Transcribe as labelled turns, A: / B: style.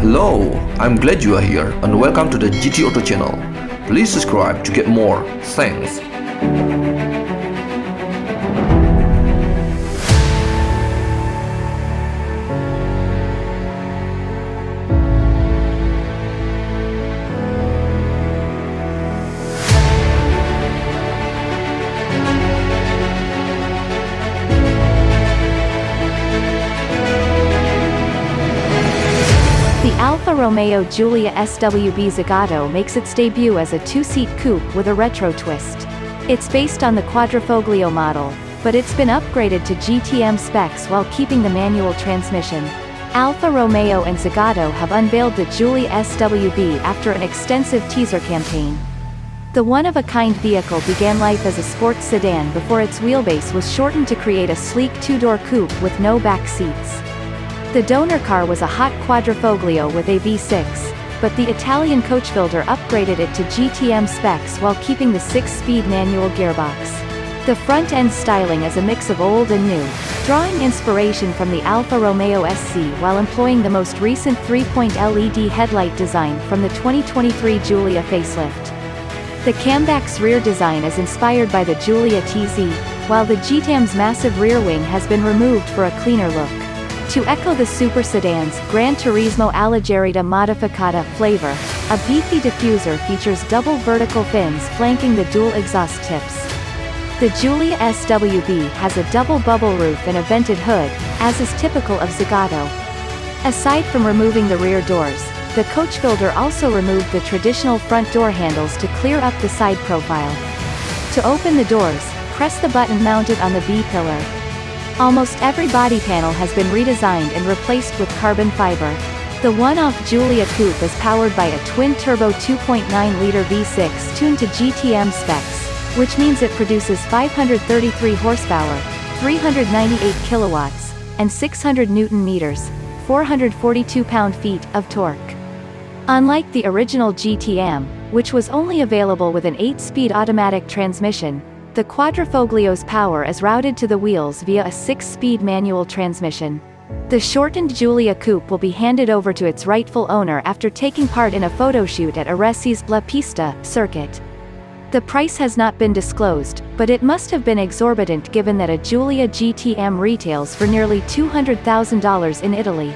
A: Hello, I'm glad you are here and welcome to the GT Auto channel. Please subscribe to get more. Thanks.
B: Alfa Romeo Giulia SWB Zagato makes its debut as a two-seat coupe with a retro twist. It's based on the Quadrifoglio model, but it's been upgraded to GTM specs while keeping the manual transmission. Alfa Romeo and Zagato have unveiled the Giulia SWB after an extensive teaser campaign. The one-of-a-kind vehicle began life as a sports sedan before its wheelbase was shortened to create a sleek two-door coupe with no back seats. The donor car was a hot quadrifoglio with a V6, but the Italian coachbuilder upgraded it to GTM specs while keeping the six-speed manual gearbox. The front-end styling is a mix of old and new, drawing inspiration from the Alfa Romeo SZ while employing the most recent 3-point LED headlight design from the 2023 Giulia facelift. The Kammback's rear design is inspired by the Giulia TZ, while the GTM's massive rear wing has been removed for a cleaner look. To echo the super sedan's Gran Turismo Alleggerita Modificata flavor, a beefy diffuser features double vertical fins flanking the dual exhaust tips. The Giulia SWB has a double bubble roof and a vented hood, as is typical of Zagato. Aside from removing the rear doors, the coach builder also removed the traditional front door handles to clear up the side profile. To open the doors, press the button mounted on the B-pillar. Almost every body panel has been redesigned and replaced with carbon fiber. The one-off Giulia Coupe is powered by a twin-turbo 2.9-liter V6 tuned to GTM specs, which means it produces 533 horsepower, 398 kilowatts, and 600 newton meters, 442 pound-feet of torque. Unlike the original GTM, which was only available with an 8-speed automatic transmission, the Quadrifoglio's power is routed to the wheels via a 6-speed manual transmission. The shortened Giulia Coupe will be handed over to its rightful owner after taking part in a photoshoot at Arese's La Pista circuit. The price has not been disclosed, but it must have been exorbitant given that a Giulia GTM retails for nearly $200,000 in Italy.